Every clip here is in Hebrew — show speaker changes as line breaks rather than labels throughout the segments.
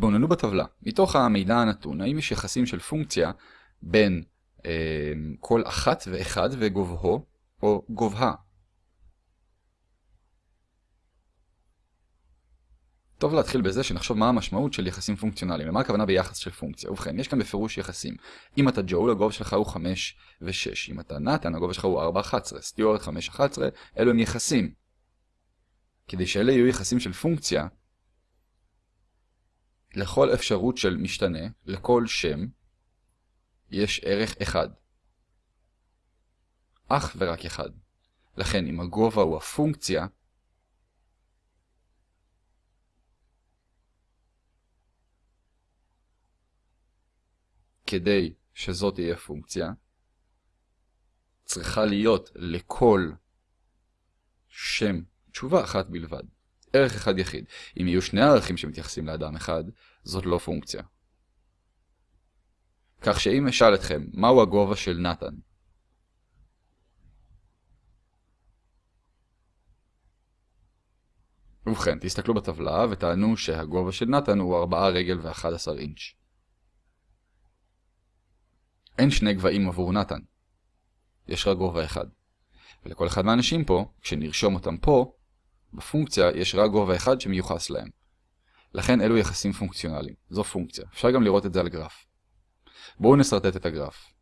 התבוננו בטבלה. מתוך המידע הנתון, האם יש יחסים של פונקציה בין אה, כל אחת ואחד וגובהו או גובהה? טוב להתחיל בזה שנחשוב מה המשמעות של יחסים פונקציונליים, למה הכוונה ביחס של פונקציה. ובכן, יש כאן בפירוש יחסים. אם אתה ג'ול, הגובה שלך הוא 5 ו-6. אם אתה נתן, הגובה שלך הוא 4-11. סטיוארט 5-11, אלו הם יחסים. כדי שאלה יהיו יחסים של פונקציה, לכל אפשרות של משתנה, לכל שם, יש ערך אחד. אך ורק אחד. לכן, אם הגובה הוא הפונקציה, כדי שזאת תהיה פונקציה, צריכה להיות לכל שם תשובה אחת בלבד. ערך אחד יחיד. אם יהיו שני ערכים שמתייחסים לאדם אחד, זאת לא פונקציה. כך שאם אשאל אתכם, מהו הגובה של נתן? ובכן, תסתכלו בטבלה ותענו שהגובה של נתן הוא 4 רגל ו-11 אינץ'. אין שני גבהים עבור נתן. יש רק גובה אחד. ולכל אחד מהאנשים פה, כשנרשום אותם פה, בפונקציה יש רק גובה אחד שמיוחס להם. לכן אלו יחסים פונקציונליים. זו פונקציה. אפשר גם לראות את זה על גרף. בואו נסרטט את הגרף.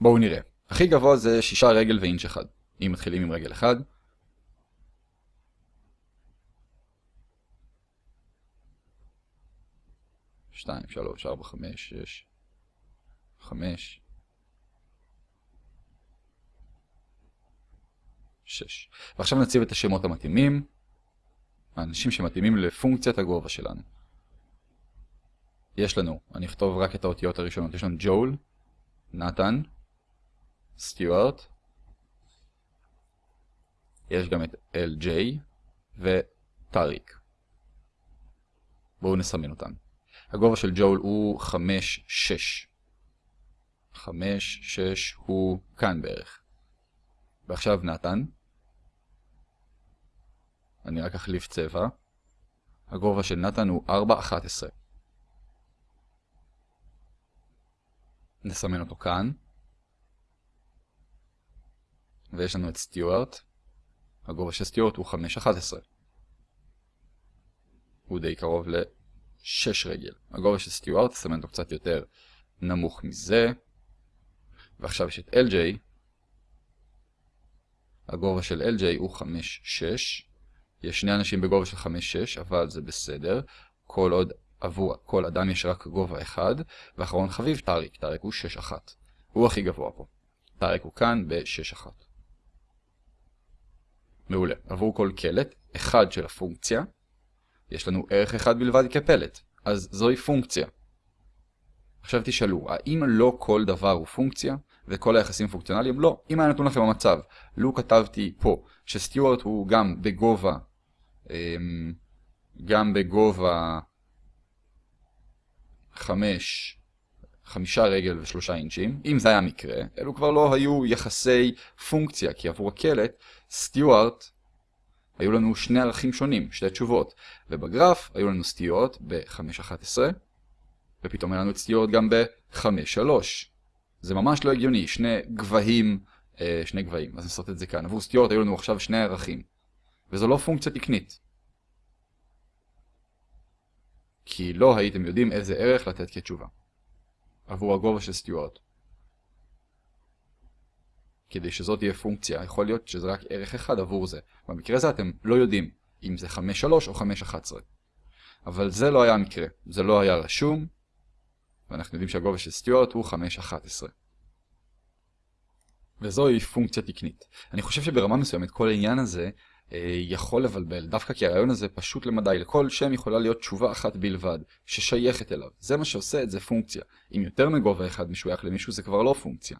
בואו נראה. הכי גבוה זה 6 רגל ואינץ' אחד. אם מתחילים עם רגל אחד, שתיים, שלוש, ארבע, חמש, שש, חמש, שש. ועכשיו נציב את השמות המתאימים, האנשים שמתאימים לפונקציית הגובה שלנו. יש לנו, אני אכתוב רק את האותיות הראשונות, יש לנו ג'ול, נתן, סטיוארט, יש גם את LJ וטאריק. בואו נסמן אותם. הגובה של ג'ול הוא 5-6. 5-6 הוא כאן בערך. ועכשיו נתן. אני רק אחליף צבע. הגובה של נתן הוא 4-11. נסמן אותו כאן. ויש לנו את סטיוארט. הגובה של סטיוארט הוא 5-11. הוא די קרוב ל... 6 רגל. הגובה של סטיוארט, נסמן אותו קצת יותר נמוך מזה. ועכשיו יש את LJ. הגובה של LJ הוא 5-6. יש שני אנשים בגובה של 5-6, אבל זה בסדר. כל עוד עבור כל אדם יש רק גובה אחד. ואחרון חביב, טאריק. טאריק הוא 6-1. הוא הכי גבוה פה. טאריק הוא כאן ב-6-1. מעולה. עבור כל קלט, אחד של הפונקציה. יש לנו ערך אחד בלבד כפלט, אז זוהי פונקציה. עכשיו תשאלו, האם לא כל דבר הוא פונקציה, וכל היחסים פונקציונליים? לא. אם היה נתון לכם המצב, לו כתבתי פה, שסטיוארט הוא גם בגובה, גם בגובה 5, חמישה רגל ושלושה אינצ'ים, אם זה היה מקרה, אלו כבר לא היו יחסי פונקציה, כי עבור הקלט, סטיוארט היו לנו שני ערכים שונים, שתי תשובות. ובגרף היו לנו סטיות ב-5.11, ופתאום היה לנו סטיות גם ב-5.3. זה ממש לא הגיוני, שני גבהים, אה, שני גבהים, אז נעשות את זה כאן. עבור סטיות היו לנו עכשיו שני ערכים. וזו לא פונקציה תקנית. כי לא הייתם יודעים איזה ערך לתת כתשובה. עבור הגובה של סטיוארט. כדי שזאת תהיה פונקציה, יכול להיות שזה רק ערך אחד עבור זה. במקרה הזה אתם לא יודעים אם זה 5.3 או 5.11. אבל זה לא היה המקרה, זה לא היה רשום, ואנחנו יודעים שהגובה של סטיוארט הוא 5.11. וזוהי פונקציה תקנית. אני חושב שברמה מסוימת כל העניין הזה יכול לבלבל, דווקא כי הרעיון הזה פשוט למדי, לכל שם יכולה להיות תשובה אחת בלבד, ששייכת אליו. זה מה שעושה את זה פונקציה. אם יותר מגובה אחד משוייך למישהו זה כבר לא פונקציה.